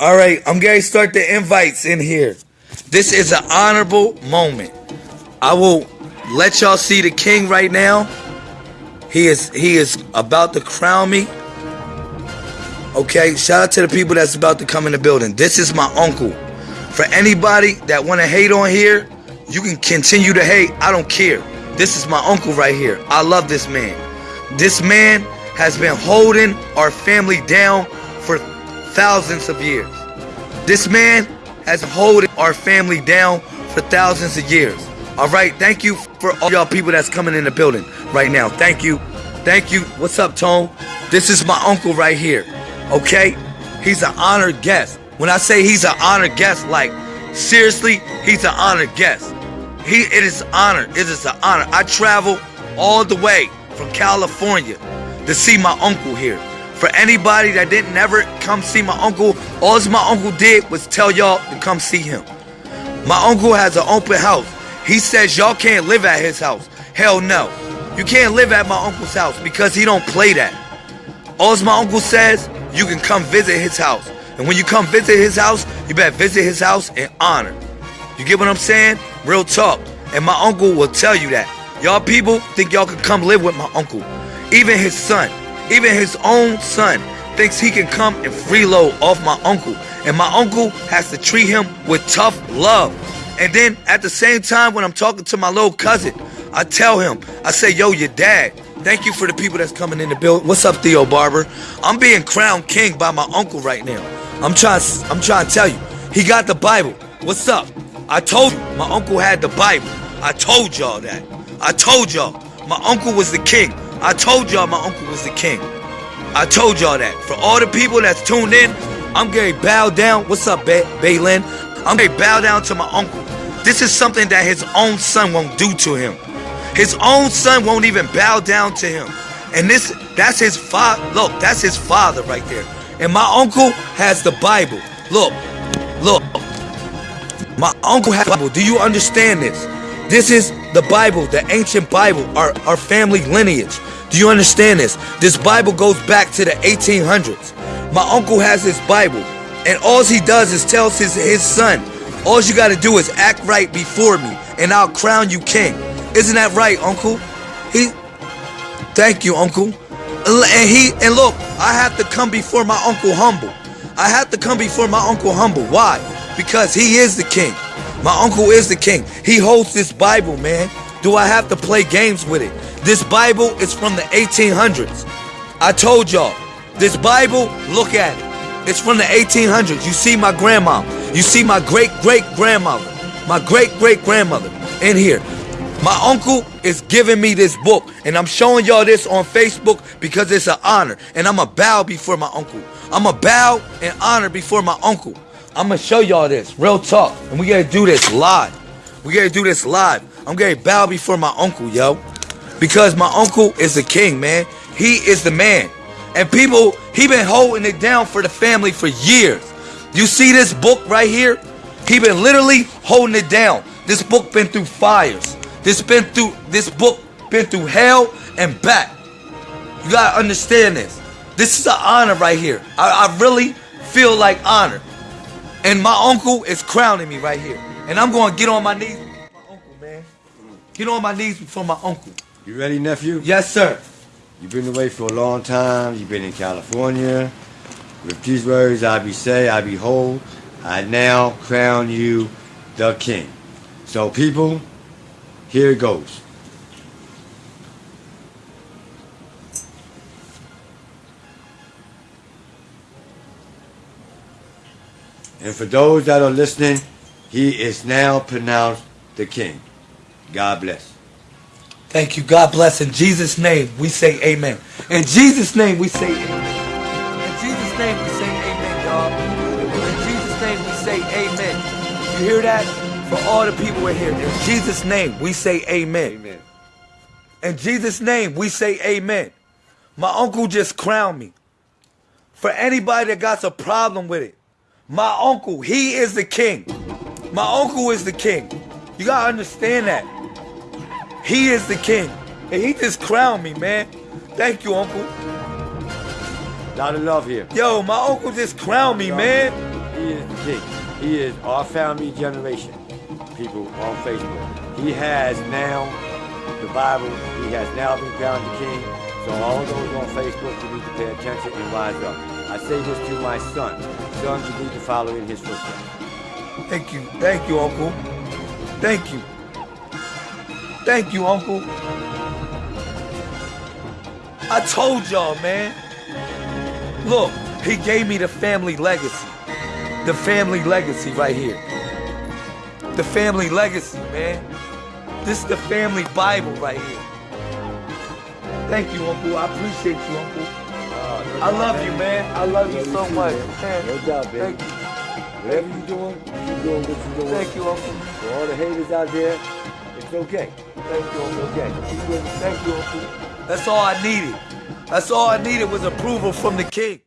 All right, I'm going to start the invites in here. This is an honorable moment. I will let y'all see the king right now. He is he is about to crown me. Okay, shout out to the people that's about to come in the building. This is my uncle. For anybody that want to hate on here, you can continue to hate. I don't care. This is my uncle right here. I love this man. This man has been holding our family down for thousands of years. This man has holding our family down for thousands of years. All right, thank you for all y'all people that's coming in the building right now. Thank you. Thank you. What's up, Tone? This is my uncle right here. Okay? He's an honored guest. When I say he's an honored guest, like seriously, he's an honored guest. He it is honor. It is an honor. I travel all the way from California to see my uncle here. For anybody that didn't never come see my uncle, all my uncle did was tell y'all to come see him. My uncle has an open house. He says y'all can't live at his house. Hell no. You can't live at my uncle's house because he don't play that. All my uncle says, you can come visit his house. And when you come visit his house, you better visit his house in honor. You get what I'm saying? Real talk. And my uncle will tell you that. Y'all people think y'all can come live with my uncle. Even his son, even his own son, thinks he can come and freeload off my uncle. And my uncle has to treat him with tough love. And then at the same time, when I'm talking to my little cousin, I tell him, I say, yo, your dad, thank you for the people that's coming in the building. What's up, Theo Barber? I'm being crowned king by my uncle right now. I'm trying, I'm trying to tell you, he got the Bible. What's up? I told you, my uncle had the Bible. I told y'all that. I told y'all, my uncle was the king. I told y'all my uncle was the king. I told y'all that. For all the people that's tuned in, I'm Gary bow down. What's up, ba- Baylin? I'm to bow down to my uncle. This is something that his own son won't do to him. His own son won't even bow down to him. And this, that's his father. Look, that's his father right there. And my uncle has the Bible. Look, look. My uncle has the Bible. Do you understand this? This is the Bible, the ancient Bible, our, our family lineage. Do you understand this? This Bible goes back to the 1800s. My uncle has this Bible, and all he does is tells his, his son, all you gotta do is act right before me, and I'll crown you king. Isn't that right, uncle? He, thank you, uncle. And he, and look, I have to come before my uncle humble. I have to come before my uncle humble. Why? Because he is the king. My uncle is the king. He holds this Bible, man. Do I have to play games with it? This Bible is from the 1800s. I told y'all, this Bible, look at it. It's from the 1800s. You see my grandma. You see my great great grandmother. My great great grandmother in here. My uncle is giving me this book, and I'm showing y'all this on Facebook because it's an honor. And I'm a bow before my uncle. I'm a bow and honor before my uncle. I'm gonna show y'all this, real talk. And we gotta do this live. We gotta do this live. I'm gonna bow before my uncle, yo. Because my uncle is the king, man. He is the man. And people, he been holding it down for the family for years. You see this book right here? He been literally holding it down. This book been through fires. This been through this book been through hell and back. You gotta understand this. This is an honor right here. I, I really feel like honor. And my uncle is crowning me right here. And I'm gonna get on my knees before my uncle, man. Get on my knees before my uncle. You ready, nephew? Yes, sir. You've been away for a long time. You've been in California. With these words I be say, I behold, I now crown you the king. So people, here it goes. And for those that are listening, he is now pronounced the king. God bless. Thank you. God bless. In Jesus' name, we say amen. In Jesus' name, we say amen. In Jesus' name, we say amen, y'all. In Jesus' name, we say amen. You hear that? For all the people in here. In Jesus' name, we say amen. Amen. In Jesus' name, we say amen. My uncle just crowned me. For anybody that got a problem with it, my uncle, he is the king. My uncle is the king. You gotta understand that. He is the king. And he just crowned me, man. Thank you, uncle. Lot of love here. Yo, my uncle just crowned me, man. he is the king. He is our family generation. People on Facebook. He has now the Bible. He has now been crowned the king. So all those on Facebook, you need to pay attention and rise up. I say this to my son. Sons, you need to follow in his footsteps. Thank you. Thank you, Uncle. Thank you. Thank you, Uncle. I told y'all, man. Look, he gave me the family legacy. The family legacy right here. The family legacy, man. This is the family Bible right here. Thank you, Uncle. I appreciate you, Uncle. I love you, man. I love you so much. Man. No doubt, baby. Thank you. Whatever you're doing, keep doing what you're doing. Thank you, Uncle. For all the haters out there, it's okay. Thank you, Uncle. Okay. Thank you, Uncle. That's all I needed. That's all I needed was approval from the king.